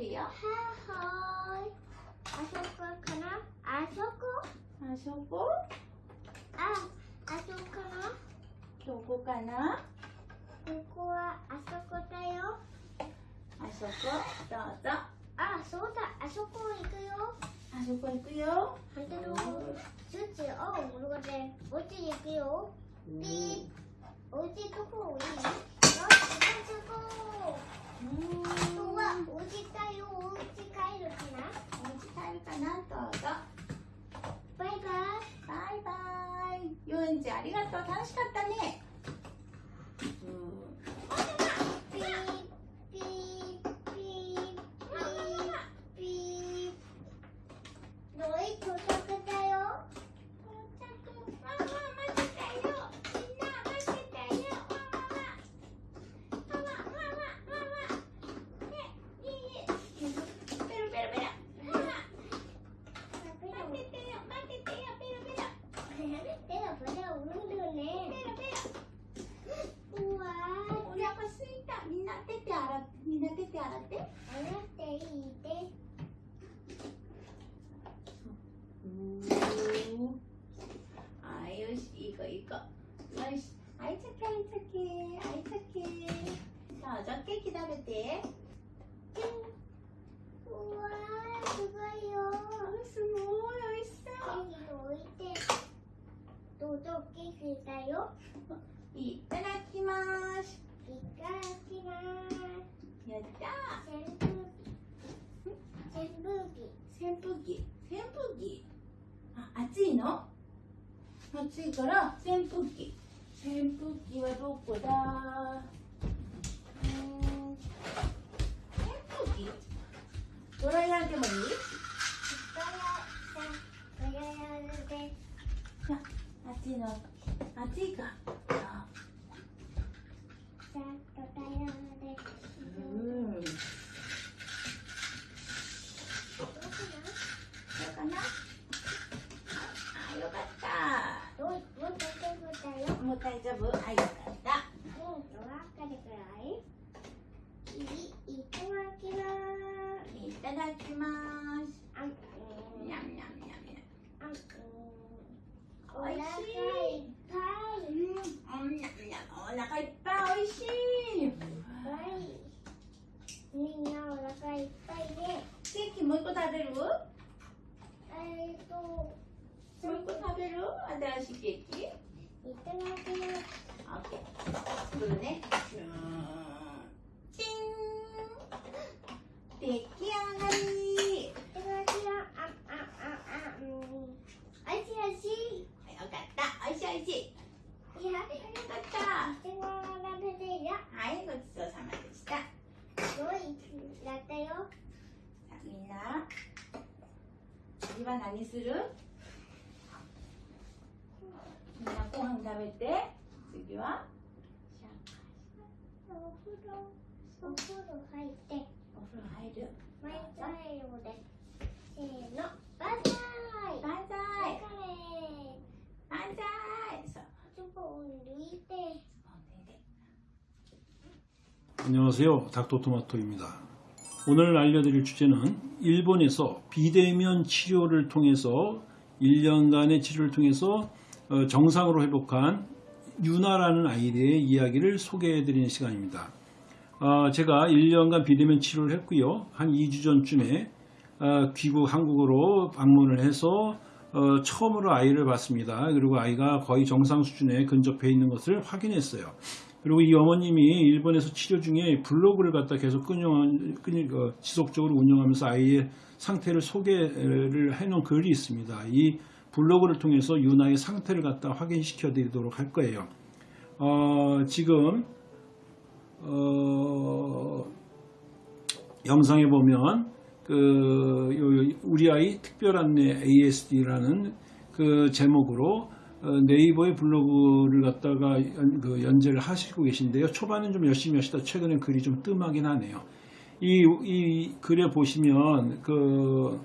마마 맞대로요 하하이. 아소코 가나? 아소코? 아소고 아, 아소코나? 교고 가나 그거와 아소코다요? 아소고 떠떠 아, 소다. 아소코 이거요? 아소고 있고요 반대로 스치 어 모르겠네 어디 얘기요? 삐 어디 두고 이 어디 두고 또와 어디 가요 어디 가요 그나 어디 갈 가나 떠떠 かいいか。よしあいじゃけいじゃけあいじゃけさあじゃケーキ食べて。うわすごいよ。すごい美味しそう。ケーキ置いてどうぞケーキだよ。いただきます。いただきます。やった扇風機。扇風機扇風機。扇風機。あ、熱いの？暑いから扇風機。扇風機はどこだ？うん扇風機？ドライヤーでもいい？ドライヤーで暑いの。暑いか。もう大丈夫？はい、わかった。うんと、わかるくらい？いただきます。いただきます。あん、ん、にゃんにゃんにゃんにゃん。あん、ん、おいしい。お腹いっぱい。お腹いっぱいおいしい。みんなお腹いっぱいで、ね。ケーキもう一個食べるえ、っと。もう一個食べる新しいケーキブルね。チン。出来上がり。おいしいおいしいよかった。おいしいおいしい。やよかった。はいごちそうさまでした。すごいやったよ。さあみんな。次は何する？みんなご飯食べて。次は？ 안녕하세요. 닥터토마토입니다. 오늘 알려드릴 주제는 일본에서 비대면 치료를 통해서 1년간의 치료를 통해서 어, 정상으로 회복한 유나라는 아이의 이야기를 소개해 드리는 시간입니다. 어, 제가 1년간 비대면 치료를 했고요. 한 2주 전쯤에 어, 귀국 한국으로 방문을 해서 어, 처음으로 아이를 봤습니다. 그리고 아이가 거의 정상 수준에 근접해 있는 것을 확인했어요. 그리고 이 어머님이 일본에서 치료 중에 블로그를 갖다 계속 끊임, 끊임, 어, 지속적으로 운영하면서 아이의 상태를 소개를 해놓은 글이 있습니다. 이 블로그를 통해서 유나의 상태를 갖다 확인시켜 드리도록 할 거예요. 어, 지금 어, 영상에 보면 그 요- 우리 아이 특별 안내 ASD라는 그 제목으로 어, 네이버의 블로그를 갖다가 연, 그 연재를 하시고 계신데요. 초반은 좀 열심히 하시다 최근에 글이 좀 뜸하긴 하네요. 이, 이 글에 보시면 그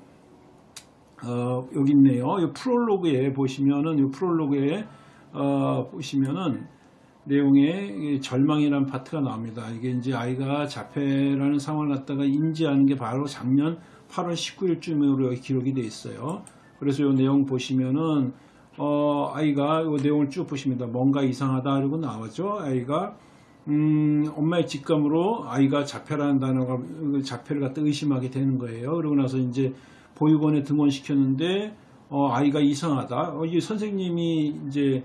어, 여기 있네요. 이 프롤로그에 보시면은 이 프롤로그에 어, 보시면은 내용에 이 절망이라는 파트가 나옵니다. 이게 이제 아이가 자폐라는 상황을 갖다가 인지하는 게 바로 작년 8월 19일쯤으로 여기 기록이 돼 있어요. 그래서 이 내용 보시면은 어, 아이가 이 내용을 쭉 보십니다. 뭔가 이상하다 그리고 나오죠. 아이가 음, 엄마의 직감으로 아이가 자폐라는 단어가 자폐를 갖다 의심하게 되는 거예요. 그러고 나서 이제 보육원에 등원시켰는데 어, 아이가 이상하다. 어, 이 선생님이 이제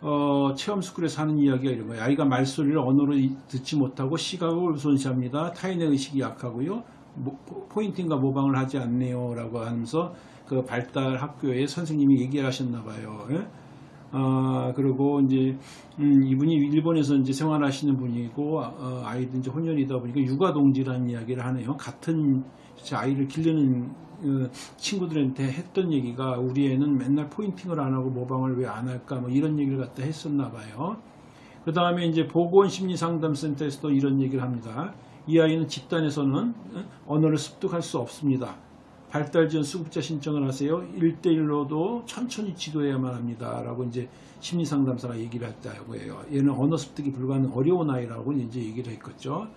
어, 체험 스쿨에서 하는 이야기가 이런 거예요. 아이가 말소리를 언어로 이- 듣지 못하고 시각을 우선시합니다. 타인의 의식이 약하고요. 모- 포인팅과 모방을 하지 않네요. 라고 하면서 그 발달 학교에 선생님이 얘기를 하셨나 봐요. 예? 아, 그리고 이제, 음, 이분이 일본에서 이제 생활하시는 분이고, 어, 아이도 이제 혼연이다 보니까 육아 동지라는 이야기를 하네요. 같은 아이를 기르는 어, 친구들한테 했던 얘기가 우리 애는 맨날 포인팅을 안 하고 모방을 왜 안 할까 뭐 이런 얘기를 갖다 했었나 봐요. 그 다음에 이제 보건심리상담센터에서도 이런 얘기를 합니다. 이 아이는 집단에서는 어, 언어를 습득할 수 없습니다. 발달 지원 수급자 신청을 하세요. 1대1로도 천천히 지도해야만 합니다. 라고 이제 심리상담사가 얘기를 했다고 해요. 얘는 언어 습득이 불가능 어려운 아이라고 이제 얘기를 했겠죠.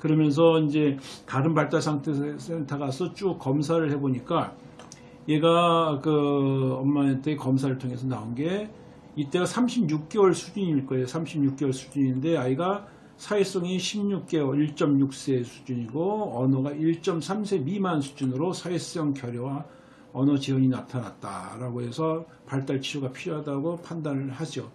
그러면서 이제 다른 발달 상태 센터 가서 쭉 검사를 해보니까 얘가 그 엄마한테 검사를 통해서 나온 게 이때가 36개월 수준일 거예요. 36개월 수준인데 아이가 사회성이 16개월 1.6세 수준이고 언어가 1.3세 미만 수준으로 사회성 결여와 언어 지연이 나타났다라고 해서 발달 치료가 필요하다고 판단을 하죠.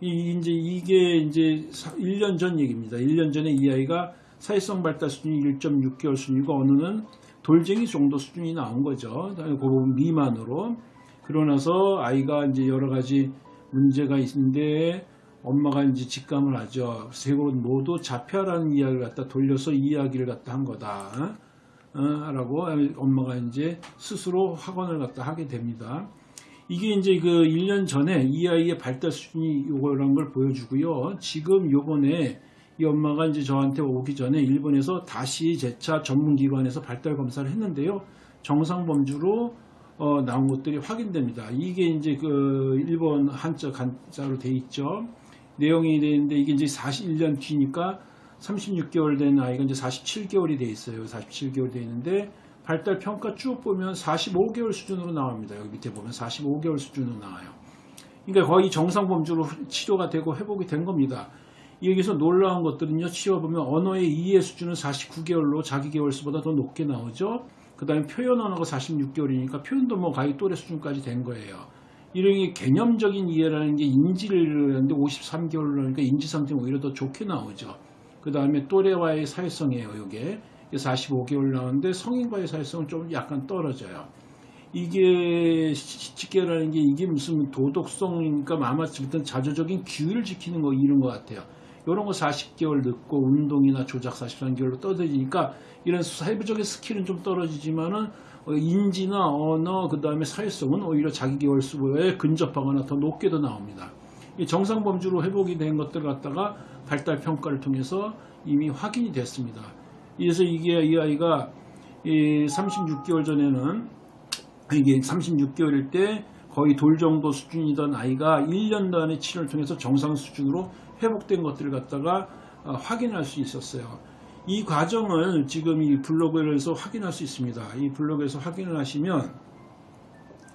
이 이제 이게 이제 1년 전 얘기입니다. 1년 전에 이 아이가 사회성 발달 수준이 1.6개월 수준이고 언어는 돌쟁이 정도 수준이 나온 거죠. 그 부분 미만으로. 그러고 나서 아이가 이제 여러 가지 문제가 있는데 엄마가 이제 직감을 하죠. 세 곳 모두 자폐라는 이야기를 갖다 돌려서 이야기를 갖다 한 거다. 어, 라고 엄마가 이제 스스로 확언을 갖다 하게 됩니다. 이게 이제 그 1년 전에 이 아이의 발달 수준이 요거라는 걸 보여주고요. 지금 요번에 이 엄마가 이제 저한테 오기 전에 일본에서 다시 재차 전문기관에서 발달 검사를 했는데요. 정상 범주로 어, 나온 것들이 확인됩니다. 이게 이제 그 일본 한자 간자로 돼 있죠. 내용이 되는데 이게 이제 41년 뒤니까 36개월 된 아이가 이제 47개월이 돼 있어요. 47개월 돼 있는데 발달 평가 쭉 보면 45개월 수준으로 나옵니다. 여기 밑에 보면 45개월 수준으로 나와요. 그러니까 거의 정상 범주로 치료가 되고 회복이 된 겁니다. 여기서 놀라운 것들은요, 치워보면 언어의 이해 수준은 49개월로 자기 개월수보다 더 높게 나오죠. 그 다음에 표현 언어가 46개월이니까 표현도 뭐 거의 또래 수준까지 된 거예요. 이런 게 개념적인 이해라는 게 인지를 하는데 53개월로 하니까 인지 상태는 오히려 더 좋게 나오죠. 그 다음에 또래와의 사회성이에요, 이게. 45개월 나오는데 성인과의 사회성은 좀 약간 떨어져요. 이게 직계라는 게 이게 무슨 도덕성이니까 아마 어떤 자조적인 규율을 지키는 거 이런 것 같아요. 이런 거 40개월 늦고 운동이나 조작 43개월로 떨어지니까 이런 사회적인 스킬은 좀 떨어지지만은 어, 인지나 언어 그 다음에 사회성은 오히려 자기 개월 수보에 근접하거나 더 높게도 나옵니다. 이 정상 범주로 회복이 된 것들 갖다가 발달 평가를 통해서 이미 확인이 됐습니다. 그래서 이게 이 아이가 36개월 전에는 이게 36개월일 때 거의 돌 정도 수준이던 아이가 1년간의 치료를 통해서 정상 수준으로 회복된 것들을 갖다가 어, 확인할 수 있었어요. 이 과정을 지금 이 블로그에서 확인할 수 있습니다. 이 블로그에서 확인을 하시면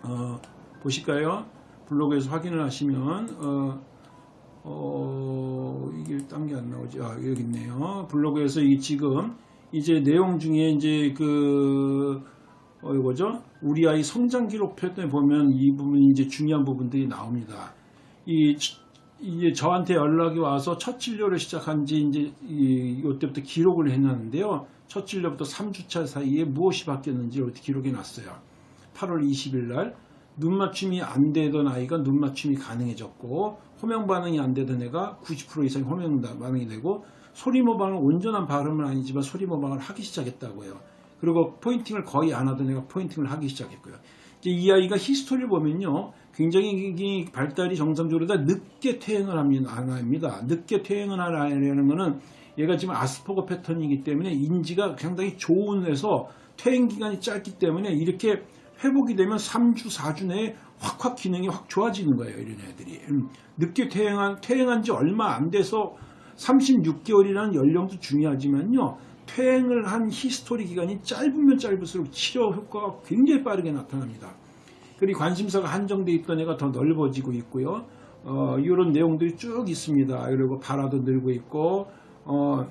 어, 보실까요? 블로그에서 확인을 하시면 어, 어, 이게 딴 게 안 나오지. 아, 여기 있네요. 블로그에서 이 지금 이제 내용 중에 이제 그 어, 이거죠? 우리 아이 성장 기록표에 보면 이 부분이 이제 중요한 부분들이 나옵니다. 이, 이제 저한테 연락이 와서 첫 진료를 시작한 지 이제 이, 이때부터 기록을 해놨는데요. 첫 진료부터 3주차 사이에 무엇이 바뀌었는지 이렇게 기록해 놨어요. 8월 20일 날 눈 맞춤이 안 되던 아이가 눈 맞춤이 가능해졌고 호명 반응이 안 되던 애가 90% 이상이 호명 반응이 되고 소리 모방을 온전한 발음은 아니지만 소리 모방을 하기 시작했다고요. 그리고 포인팅을 거의 안 하던 애가 포인팅을 하기 시작했고요. 이제 이 아이가 history를 보면요. 굉장히 이 발달이 정상적으로 다 늦게 퇴행을 합니다. 늦게 퇴행을 아이라는 거는 얘가 지금 아스퍼거 패턴이기 때문에 인지가 상당히 좋은 해서 퇴행 기간이 짧기 때문에 이렇게 회복이 되면 3주, 4주 내에 확확 기능이 확 좋아지는 거예요. 이런 애들이. 음, 늦게 퇴행한, 퇴행한 지 얼마 안 돼서 36개월이라는 연령도 중요하지만요. 퇴행을 한 history 기간이 짧으면 짧을수록 치료 효과가 굉장히 빠르게 나타납니다. 그리고 관심사가 한정돼 있던 애가 더 넓어지고 있고요. 어, 이런 내용들이 쭉 있습니다. 그리고 발화도 늘고 있고, 어,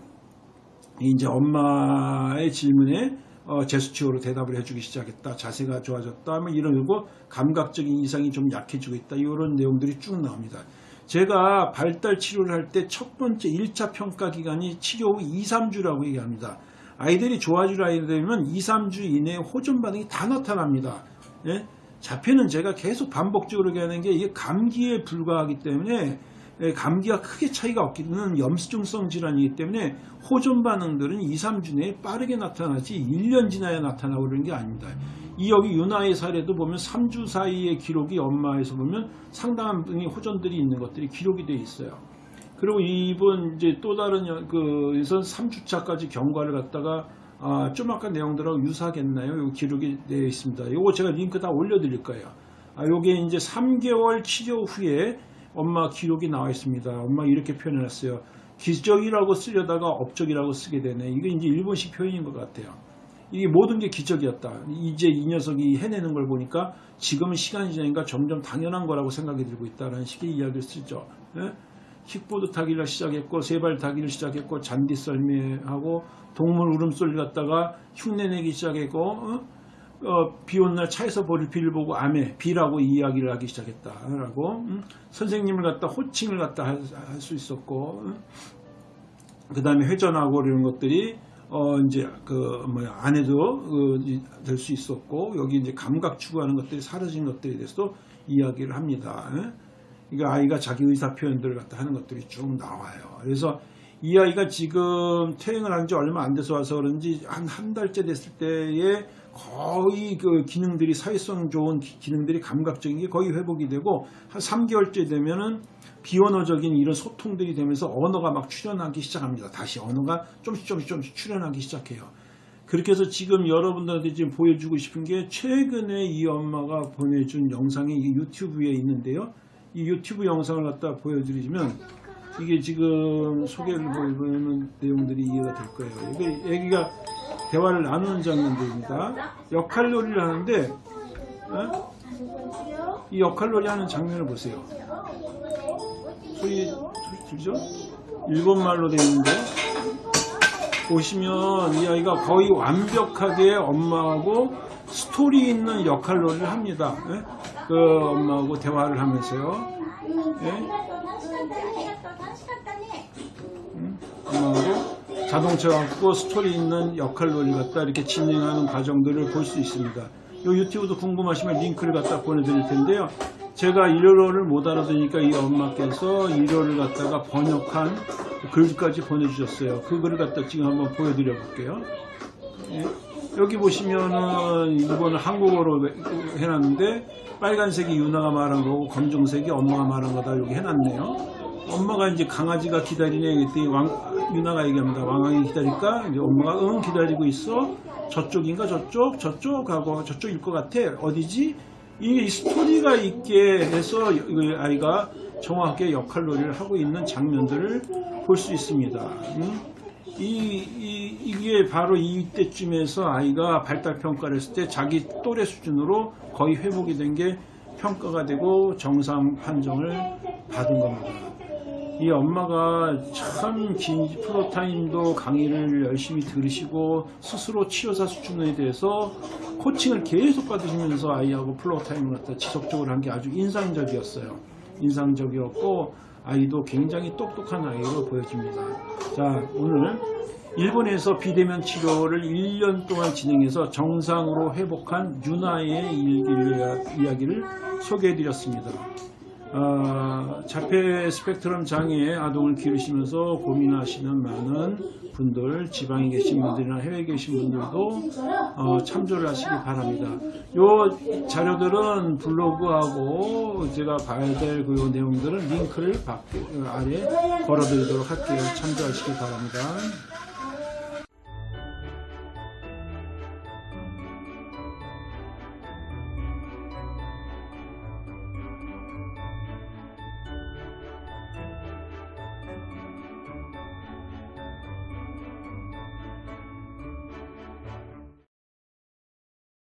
이제 엄마의 질문에 어, 제스처로 대답을 해주기 시작했다. 자세가 좋아졌다. 뭐 이런 거 감각적인 이상이 좀 약해지고 있다. 이런 내용들이 쭉 나옵니다. 제가 발달 치료를 할 때 첫 번째 1차 평가 기간이 치료 후 2, 3주라고 얘기합니다. 아이들이 좋아질 아이들이면 2, 3주 이내에 호전 반응이 다 나타납니다. 예? 자폐는 제가 계속 반복적으로 얘기하는 게 이게 감기에 불과하기 때문에 예, 감기가 크게 차이가 없기는 염수증성 질환이기 때문에 호전 반응들은 2, 3주 내에 빠르게 나타나지 1년 지나야 나타나고 그러는 게 아닙니다. 이 여기 윤아의 사례도 보면 3주 사이의 기록이 엄마에서 보면 상당한 분이 호전들이 있는 것들이 기록이 돼 있어요. 그리고 이분 이제 또 다른 여- 그에선 3주차까지 경과를 갖다가 아, 좀 아까 내용들하고 유사하겠나요? 요 기록이 되어 있습니다. 요거 제가 링크 다 올려드릴 거예요. 아, 요게 이제 3개월 치료 후에 엄마 기록이 나와 있습니다. 엄마 이렇게 표현해놨어요. 기적이라고 쓰려다가 업적이라고 쓰게 되네. 이게 이제 일본식 표현인 것 같아요. 이게 모든 게 기적이었다. 이제 이 녀석이 해내는 걸 보니까 지금은 시간이 지나니까 점점 당연한 거라고 생각이 들고 있다는 식의 이야기를 쓰죠. 예? 킥보드 타기를 시작했고 세발 타기를 시작했고 잔디 썰매하고 동물 울음소리 갖다가 흉내내기 시작했고 어? 어, 비온날 차에서 보를 비를 보고 암에 비라고 이야기를 하기 시작했다라고 음? 선생님을 갖다 호칭을 갖다 할 수 있었고 그 다음에 회전하고 이런 것들이 어 이제 그 뭐야 안 해도 될수 있었고 여기 이제 감각 추구하는 것들이 사라진 것들에 대해서도 이야기를 합니다. 예? 이거 아이가 자기 의사 표현들을 갖다 하는 것들이 쭉 나와요. 그래서 이 아이가 지금 퇴행을 한 지 얼마 안 돼서 와서 그런지 한 한 달째 됐을 때에 거의 그 기능들이 사회성 좋은 기- 기능들이 감각적인 게 거의 회복이 되고 한 3개월째 되면은 비언어적인 이런 소통들이 되면서 언어가 막 출현하기 시작합니다. 다시 언어가 좀씩 좀씩 좀씩 출현하기 시작해요. 그렇게 해서 지금 여러분들한테 지금 보여주고 싶은 게 최근에 이 엄마가 보내준 영상이 이 유튜브에 있는데요. 이 유튜브 영상을 갖다 보여드리면 이게 지금 소개를 보이는 내용들이 이해가 될 거예요. 이게 애기가 대화를 나누는 장면들입니다. 역할놀이를 하는데 어? 이 역할놀이 하는 장면을 보세요. 소리, 소리 들죠? 일본말로 되어 있는데 보시면 이 아이가 거의 완벽하게 엄마하고 스토리 있는 역할놀이를 합니다. 예? 그 엄마하고 대화를 하면서요. 예? 엄마하고 자동차 갖고 스토리 있는 역할놀이 갖다 이렇게 진행하는 과정들을 볼 수 있습니다. 이 유튜브도 궁금하시면 링크를 갖다 보내드릴 텐데요. 제가 일어를 못 알아듣으니까 이 엄마께서 일어를 갖다가 번역한 글까지 보내주셨어요. 그 글을 갖다 지금 한번 보여드려 볼게요. 예. 여기 보시면은 일본을 한국어로 해놨는데 빨간색이 유나가 말한 거고 검정색이 엄마가 말한 거다 여기 해놨네요. 엄마가 이제 강아지가 기다리네 그랬더니 왕, 유나가 얘기합니다. 왕왕이 기다릴까? 이제 엄마가 응 기다리고 있어. 저쪽인가 저쪽 저쪽 하고 저쪽일 것 같아. 어디지? 이 스토리가 있게 해서 이 아이가 정확하게 역할 놀이를 하고 있는 장면들을 볼 수 있습니다. 음? 이, 이, 이 게 바로 이때쯤에서 아이가 발달 평가를 했을 때 자기 또래 수준으로 거의 회복이 된 게 평가가 되고 정상 판정을 받은 겁니다. 이 엄마가 참 긴 floortime도 강의를 열심히 들으시고 스스로 치료사 수준에 대해서 코칭을 계속 받으시면서 아이하고 floortime을 갖다 지속적으로 한 게 아주 인상적이었어요. 인상적이었고 아이도 굉장히 똑똑한 아이로 보여집니다. 자 오늘 일본에서 비대면 치료를 1년 동안 진행해서 정상으로 회복한 유나의 일기를, 이야기를 소개해드렸습니다. 어, 자폐 스펙트럼 장애 아동을 기르시면서 고민하시는 많은 분들, 지방에 계신 분들이나 해외에 계신 분들도 어, 참조를 하시기 바랍니다. 요 자료들은 블로그하고 제가 봐야 될 그 내용들은 링크를 밖- 아래 걸어드리도록 할게요. 참조하시기 바랍니다.